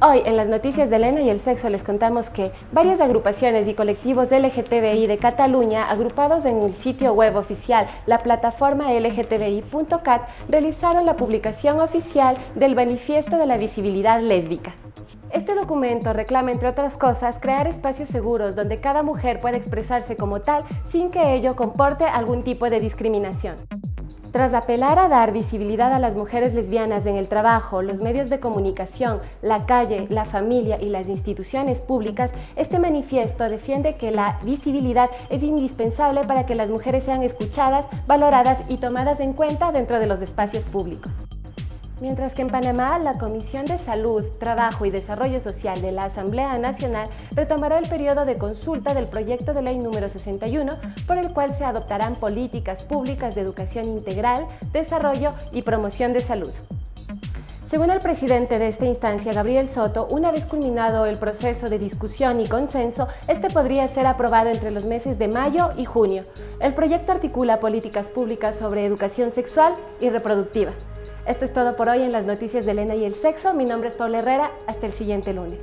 Hoy en las noticias de Elena y el sexo les contamos que varias agrupaciones y colectivos LGTBI de Cataluña agrupados en el sitio web oficial la plataforma lgtbi.cat realizaron la publicación oficial del Manifiesto de la Visibilidad Lésbica. Este documento reclama, entre otras cosas, crear espacios seguros donde cada mujer pueda expresarse como tal sin que ello comporte algún tipo de discriminación. Tras apelar a dar visibilidad a las mujeres lesbianas en el trabajo, los medios de comunicación, la calle, la familia y las instituciones públicas, este manifiesto defiende que la visibilidad es indispensable para que las mujeres sean escuchadas, valoradas y tomadas en cuenta dentro de los espacios públicos. Mientras que en Panamá, la Comisión de Salud, Trabajo y Desarrollo Social de la Asamblea Nacional retomará el periodo de consulta del proyecto de ley número 61, por el cual se adoptarán políticas públicas de educación integral, desarrollo y promoción de salud. Según el presidente de esta instancia, Gabriel Soto, una vez culminado el proceso de discusión y consenso, este podría ser aprobado entre los meses de mayo y junio. El proyecto articula políticas públicas sobre educación sexual y reproductiva. Esto es todo por hoy en las noticias de Elena y el sexo. Mi nombre es Paula Herrera. Hasta el siguiente lunes.